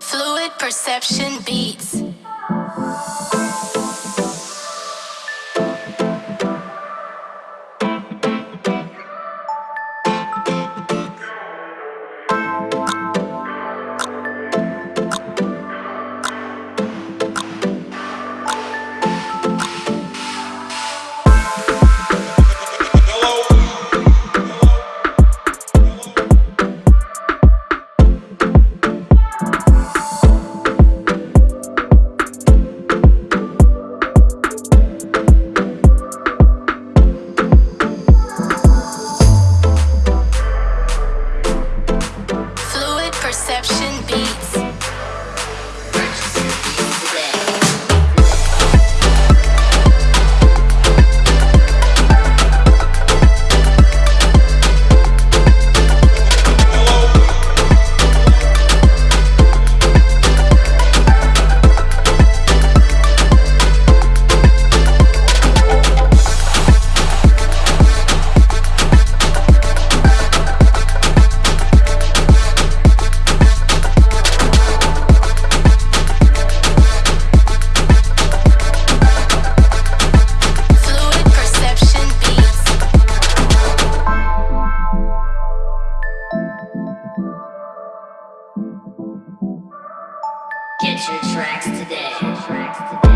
Fluid Perception Beats. Your tracks today.